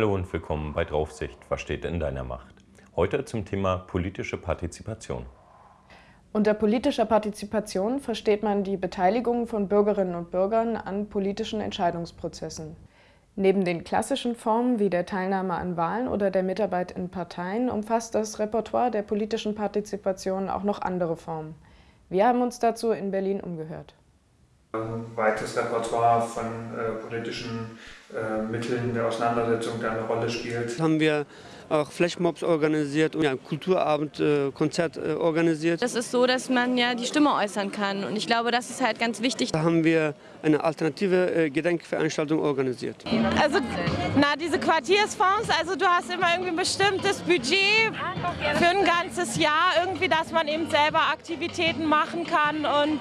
Hallo und willkommen bei Draufsicht, was steht in deiner Macht? Heute zum Thema politische Partizipation. Unter politischer Partizipation versteht man die Beteiligung von Bürgerinnen und Bürgern an politischen Entscheidungsprozessen. Neben den klassischen Formen wie der Teilnahme an Wahlen oder der Mitarbeit in Parteien umfasst das Repertoire der politischen Partizipation auch noch andere Formen. Wir haben uns dazu in Berlin umgehört. Ein weites Repertoire von äh, politischen Mitteln der Auseinandersetzung, der eine Rolle spielt. Haben wir auch Flashmobs organisiert und ja, Kulturabend, äh, Konzert äh, organisiert. Das ist so, dass man ja die Stimme äußern kann und ich glaube, das ist halt ganz wichtig. Da haben wir eine alternative äh, Gedenkveranstaltung organisiert. Also, na, diese Quartiersfonds, also du hast immer irgendwie ein bestimmtes Budget für ein ganzes Jahr, irgendwie, dass man eben selber Aktivitäten machen kann und,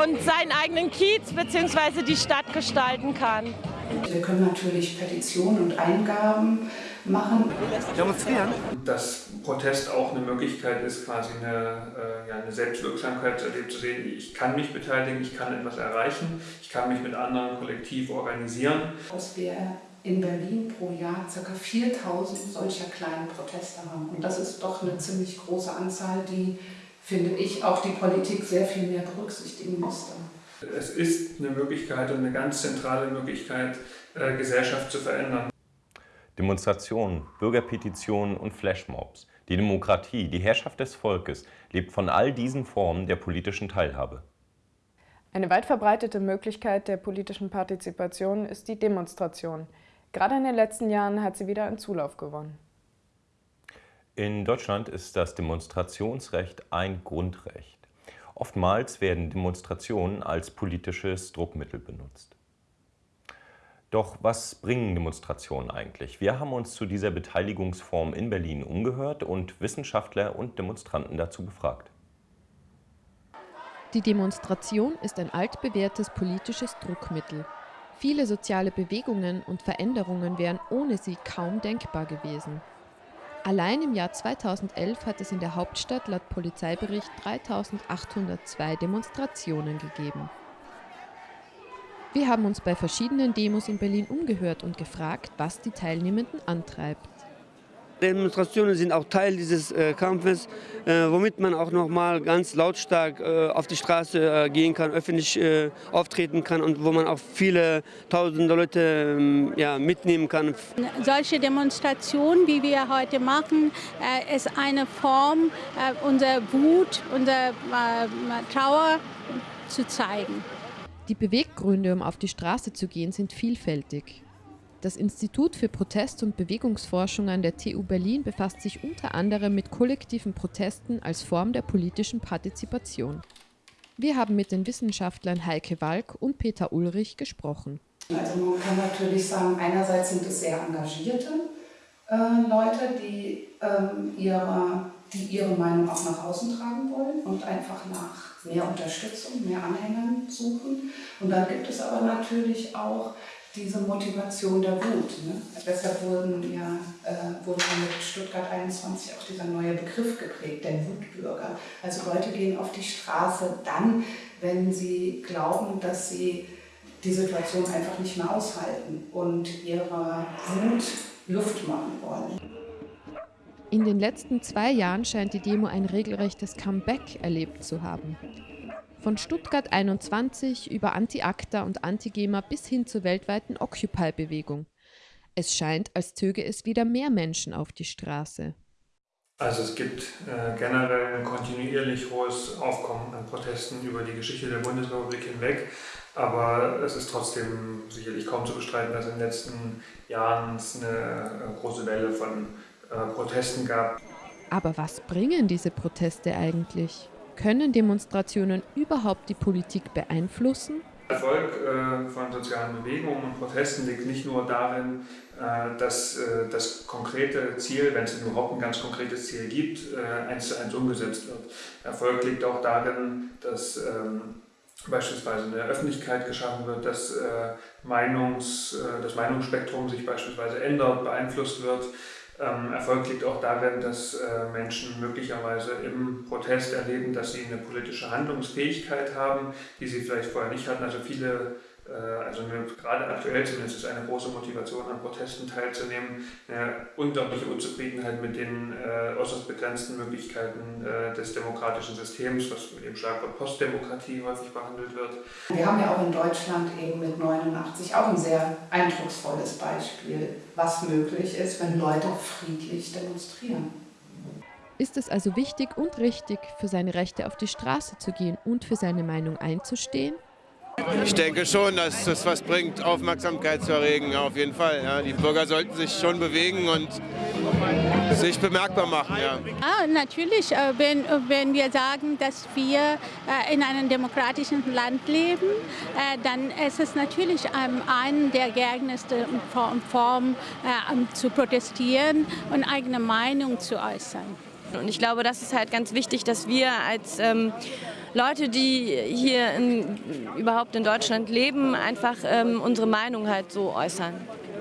und seinen eigenen Kiez bzw. die Stadt gestalten kann. Wir können natürlich Petitionen und Eingaben machen. Demonstrieren. Dass Protest auch eine Möglichkeit ist, quasi eine, äh, ja, eine Selbstwirksamkeit zu sehen. Ich kann mich beteiligen, ich kann etwas erreichen, ich kann mich mit anderen kollektiv organisieren. Dass wir in Berlin pro Jahr ca. 4000 solcher kleinen Proteste haben. Und das ist doch eine ziemlich große Anzahl, die, finde ich, auch die Politik sehr viel mehr berücksichtigen müsste. Es ist eine Möglichkeit und eine ganz zentrale Möglichkeit, äh, Gesellschaft zu verändern. Demonstrationen, Bürgerpetitionen und Flashmobs. Die Demokratie, die Herrschaft des Volkes lebt von all diesen Formen der politischen Teilhabe. Eine weit verbreitete Möglichkeit der politischen Partizipation ist die Demonstration. Gerade in den letzten Jahren hat sie wieder an Zulauf gewonnen. In Deutschland ist das Demonstrationsrecht ein Grundrecht. Oftmals werden Demonstrationen als politisches Druckmittel benutzt. Doch was bringen Demonstrationen eigentlich? Wir haben uns zu dieser Beteiligungsform in Berlin umgehört und Wissenschaftler und Demonstranten dazu befragt. Die Demonstration ist ein altbewährtes politisches Druckmittel. Viele soziale Bewegungen und Veränderungen wären ohne sie kaum denkbar gewesen. Allein im Jahr 2011 hat es in der Hauptstadt laut Polizeibericht 3802 Demonstrationen gegeben. Wir haben uns bei verschiedenen Demos in Berlin umgehört und gefragt, was die Teilnehmenden antreibt. Demonstrationen sind auch Teil dieses äh, Kampfes, äh, womit man auch noch mal ganz lautstark äh, auf die Straße äh, gehen kann, öffentlich äh, auftreten kann und wo man auch viele tausende Leute ähm, ja, mitnehmen kann. Solche Demonstrationen, wie wir heute machen, äh, ist eine Form, unserer Wut, unserer Trauer zu zeigen. Die Beweggründe, um auf die Straße zu gehen, sind vielfältig. Das Institut für Protest- und Bewegungsforschung an der TU Berlin befasst sich unter anderem mit kollektiven Protesten als Form der politischen Partizipation. Wir haben mit den Wissenschaftlern Heike Walk und Peter Ulrich gesprochen. Also man kann natürlich sagen, einerseits sind es sehr engagierte äh, Leute, die, ähm, ihre, die ihre Meinung auch nach außen tragen wollen und einfach nach mehr Unterstützung, mehr Anhängern suchen. Und dann gibt es aber natürlich auch diese Motivation der Wut. Ne? Deshalb wurden ja, äh, wurde mit Stuttgart 21 auch dieser neue Begriff geprägt, der Wutbürger. Also Leute gehen auf die Straße dann, wenn sie glauben, dass sie die Situation einfach nicht mehr aushalten und ihrer Wut Luft machen wollen. In den letzten zwei Jahren scheint die Demo ein regelrechtes Comeback erlebt zu haben. Von Stuttgart 21 über Anti-ACTA und Anti-GEMA bis hin zur weltweiten Occupy-Bewegung. Es scheint, als zöge es wieder mehr Menschen auf die Straße. Also es gibt äh, generell ein kontinuierlich hohes Aufkommen an Protesten über die Geschichte der Bundesrepublik hinweg. Aber es ist trotzdem sicherlich kaum zu bestreiten, dass in den letzten Jahren es eine äh, große Welle von äh, Protesten gab. Aber was bringen diese Proteste eigentlich? Können Demonstrationen überhaupt die Politik beeinflussen? Der Erfolg äh, von sozialen Bewegungen und Protesten liegt nicht nur darin, äh, dass äh, das konkrete Ziel, wenn es überhaupt ein ganz konkretes Ziel gibt, eins zu eins umgesetzt wird. Erfolg liegt auch darin, dass ähm, beispielsweise eine Öffentlichkeit geschaffen wird, dass Meinungs, das Meinungsspektrum sich beispielsweise ändert, beeinflusst wird, ähm, Erfolg liegt auch darin, dass äh, Menschen möglicherweise im Protest erleben, dass sie eine politische Handlungsfähigkeit haben, die sie vielleicht vorher nicht hatten. Also viele also eine, gerade aktuell zumindest ist eine große Motivation an Protesten teilzunehmen, eine unglaubliche Unzufriedenheit mit den äh, äußerst begrenzten Möglichkeiten äh, des demokratischen Systems, was mit dem Schlagwort Postdemokratie häufig behandelt wird. Wir haben ja auch in Deutschland eben mit 89 auch ein sehr eindrucksvolles Beispiel, was möglich ist, wenn Leute friedlich demonstrieren. Ist es also wichtig und richtig, für seine Rechte auf die Straße zu gehen und für seine Meinung einzustehen? Ich denke schon, dass es was bringt, Aufmerksamkeit zu erregen, auf jeden Fall. Ja. Die Bürger sollten sich schon bewegen und sich bemerkbar machen. Ja. Ah, natürlich, äh, wenn, wenn wir sagen, dass wir äh, in einem demokratischen Land leben, äh, dann ist es natürlich eine der geeignetsten Formen zu protestieren und eigene Meinung zu äußern. Und ich glaube, das ist halt ganz wichtig, dass wir als ähm, Leute, die hier in, überhaupt in Deutschland leben, einfach ähm, unsere Meinung halt so äußern.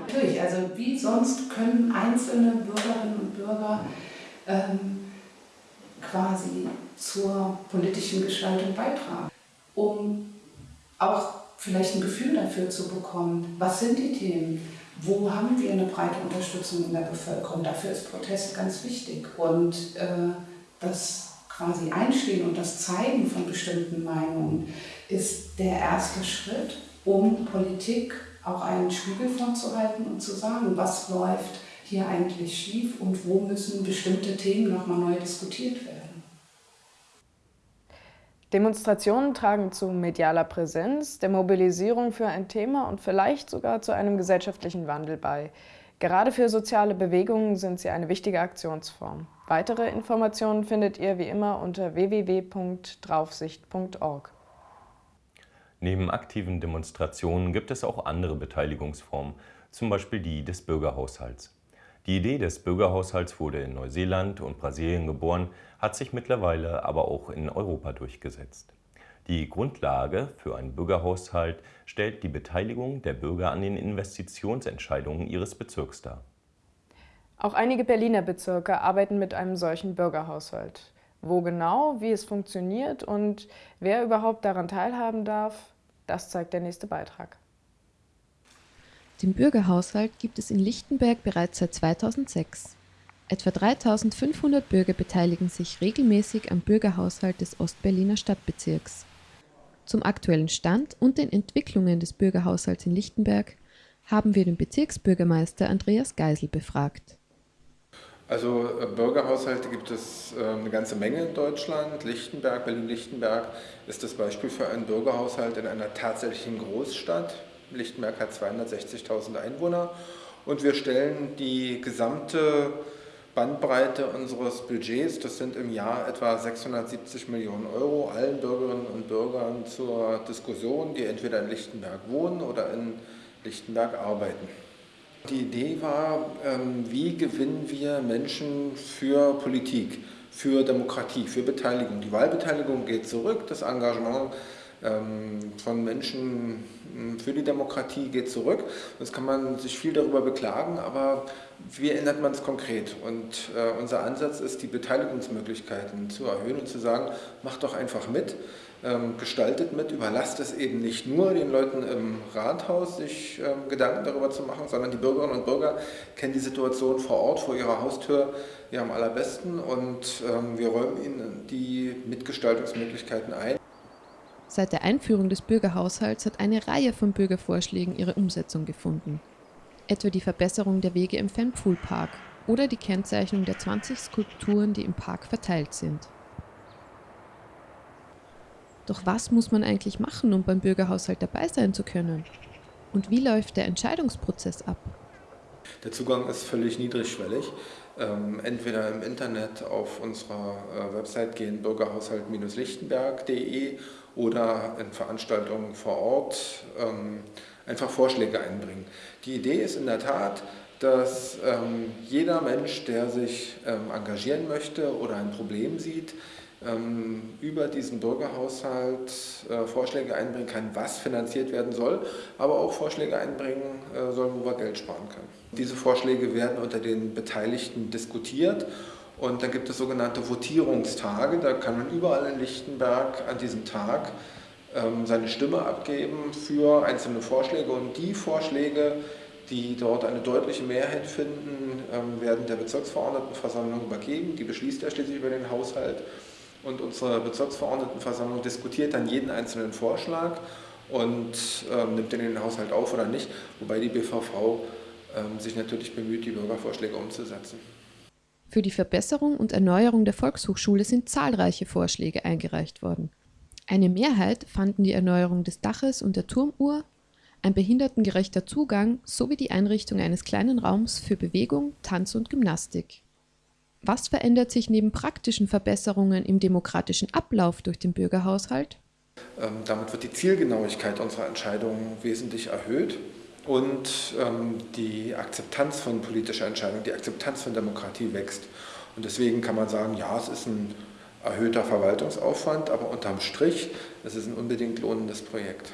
Natürlich, also wie sonst können einzelne Bürgerinnen und Bürger ähm, quasi zur politischen Gestaltung beitragen, um auch vielleicht ein Gefühl dafür zu bekommen, was sind die Themen, wo haben wir eine breite Unterstützung in der Bevölkerung. Dafür ist Protest ganz wichtig und äh, das quasi Einstehen und das Zeigen von bestimmten Meinungen ist der erste Schritt, um Politik auch einen Spiegel vorzuhalten und zu sagen, was läuft hier eigentlich schief und wo müssen bestimmte Themen nochmal neu diskutiert werden. Demonstrationen tragen zu medialer Präsenz, der Mobilisierung für ein Thema und vielleicht sogar zu einem gesellschaftlichen Wandel bei. Gerade für soziale Bewegungen sind sie eine wichtige Aktionsform. Weitere Informationen findet ihr wie immer unter www.draufsicht.org. Neben aktiven Demonstrationen gibt es auch andere Beteiligungsformen, zum Beispiel die des Bürgerhaushalts. Die Idee des Bürgerhaushalts wurde in Neuseeland und Brasilien geboren, hat sich mittlerweile aber auch in Europa durchgesetzt. Die Grundlage für einen Bürgerhaushalt stellt die Beteiligung der Bürger an den Investitionsentscheidungen ihres Bezirks dar. Auch einige Berliner Bezirke arbeiten mit einem solchen Bürgerhaushalt. Wo genau, wie es funktioniert und wer überhaupt daran teilhaben darf, das zeigt der nächste Beitrag. Den Bürgerhaushalt gibt es in Lichtenberg bereits seit 2006. Etwa 3500 Bürger beteiligen sich regelmäßig am Bürgerhaushalt des Ostberliner Stadtbezirks. Zum aktuellen Stand und den Entwicklungen des Bürgerhaushalts in Lichtenberg haben wir den Bezirksbürgermeister Andreas Geisel befragt. Also äh, Bürgerhaushalte gibt es äh, eine ganze Menge in Deutschland. Lichtenberg, Berlin-Lichtenberg ist das Beispiel für einen Bürgerhaushalt in einer tatsächlichen Großstadt. Lichtenberg hat 260.000 Einwohner und wir stellen die gesamte Bandbreite unseres Budgets, das sind im Jahr etwa 670 Millionen Euro, allen Bürgerinnen und Bürgern zur Diskussion, die entweder in Lichtenberg wohnen oder in Lichtenberg arbeiten. Die Idee war, ähm, wie gewinnen wir Menschen für Politik, für Demokratie, für Beteiligung. Die Wahlbeteiligung geht zurück, das Engagement ähm, von Menschen hm, für die Demokratie geht zurück. Jetzt kann man sich viel darüber beklagen, aber wie ändert man es konkret? Und äh, unser Ansatz ist, die Beteiligungsmöglichkeiten zu erhöhen und zu sagen, macht doch einfach mit, gestaltet mit, überlasst es eben nicht nur den Leuten im Rathaus, sich ähm, Gedanken darüber zu machen, sondern die Bürgerinnen und Bürger kennen die Situation vor Ort, vor ihrer Haustür ja am allerbesten und wir räumen ihnen die Mitgestaltungsmöglichkeiten ein. Seit der Einführung des Bürgerhaushalts hat eine Reihe von Bürgervorschlägen ihre Umsetzung gefunden. Etwa die Verbesserung der Wege im Fanpool-Park oder die Kennzeichnung der 20 Skulpturen, die im Park verteilt sind. Doch was muss man eigentlich machen, um beim Bürgerhaushalt dabei sein zu können? Und wie läuft der Entscheidungsprozess ab? Der Zugang ist völlig niedrigschwellig. Ähm, entweder im Internet auf unserer äh, Website gehen bürgerhaushalt-lichtenberg.de oder in Veranstaltungen vor Ort ähm, einfach Vorschläge einbringen. Die Idee ist in der Tat, dass ähm, jeder Mensch, der sich ähm, engagieren möchte oder ein Problem sieht, über diesen Bürgerhaushalt äh, Vorschläge einbringen kann, was finanziert werden soll, aber auch Vorschläge einbringen äh, soll, wo wir Geld sparen können. Diese Vorschläge werden unter den Beteiligten diskutiert und dann gibt es sogenannte Votierungstage, da kann man überall in Lichtenberg an diesem Tag ähm, seine Stimme abgeben für einzelne Vorschläge und die Vorschläge, die dort eine deutliche Mehrheit finden, ähm, werden der Bezirksverordnetenversammlung übergeben. Die beschließt ja schließlich über den Haushalt und unsere Bezirksverordnetenversammlung diskutiert dann jeden einzelnen Vorschlag und ähm, nimmt den in den Haushalt auf oder nicht, wobei die BVV ähm, sich natürlich bemüht, die Bürgervorschläge umzusetzen. Für die Verbesserung und Erneuerung der Volkshochschule sind zahlreiche Vorschläge eingereicht worden. Eine Mehrheit fanden die Erneuerung des Daches und der Turmuhr, ein behindertengerechter Zugang sowie die Einrichtung eines kleinen Raums für Bewegung, Tanz und Gymnastik. Was verändert sich neben praktischen Verbesserungen im demokratischen Ablauf durch den Bürgerhaushalt? Ähm, damit wird die Zielgenauigkeit unserer Entscheidungen wesentlich erhöht und ähm, die Akzeptanz von politischer Entscheidung, die Akzeptanz von Demokratie wächst. Und deswegen kann man sagen, ja, es ist ein erhöhter Verwaltungsaufwand, aber unterm Strich, es ist ein unbedingt lohnendes Projekt.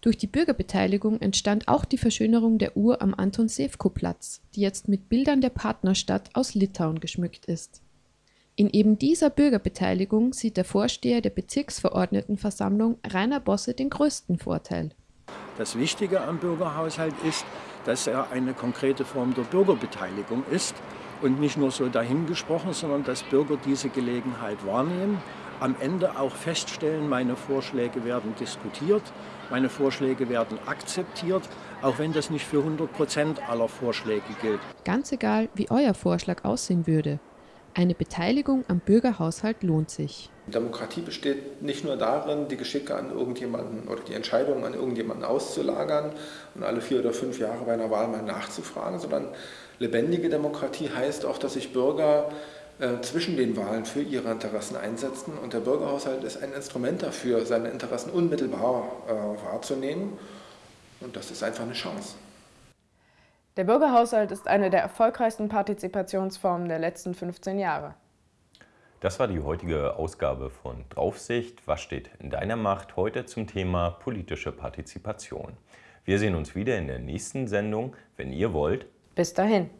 Durch die Bürgerbeteiligung entstand auch die Verschönerung der Uhr am Anton Sewko-Platz, die jetzt mit Bildern der Partnerstadt aus Litauen geschmückt ist. In eben dieser Bürgerbeteiligung sieht der Vorsteher der Bezirksverordnetenversammlung Rainer Bosse den größten Vorteil. Das Wichtige am Bürgerhaushalt ist, dass er eine konkrete Form der Bürgerbeteiligung ist und nicht nur so dahingesprochen, sondern dass Bürger diese Gelegenheit wahrnehmen, am Ende auch feststellen, meine Vorschläge werden diskutiert, meine Vorschläge werden akzeptiert, auch wenn das nicht für 100 Prozent aller Vorschläge gilt. Ganz egal, wie euer Vorschlag aussehen würde. Eine Beteiligung am Bürgerhaushalt lohnt sich. Demokratie besteht nicht nur darin, die Geschicke an irgendjemanden oder die Entscheidungen an irgendjemanden auszulagern und alle vier oder fünf Jahre bei einer Wahl mal nachzufragen, sondern lebendige Demokratie heißt auch, dass sich Bürger zwischen den Wahlen für ihre Interessen einsetzen und der Bürgerhaushalt ist ein Instrument dafür, seine Interessen unmittelbar äh, wahrzunehmen und das ist einfach eine Chance. Der Bürgerhaushalt ist eine der erfolgreichsten Partizipationsformen der letzten 15 Jahre. Das war die heutige Ausgabe von Draufsicht. Was steht in deiner Macht heute zum Thema politische Partizipation? Wir sehen uns wieder in der nächsten Sendung, wenn ihr wollt. Bis dahin.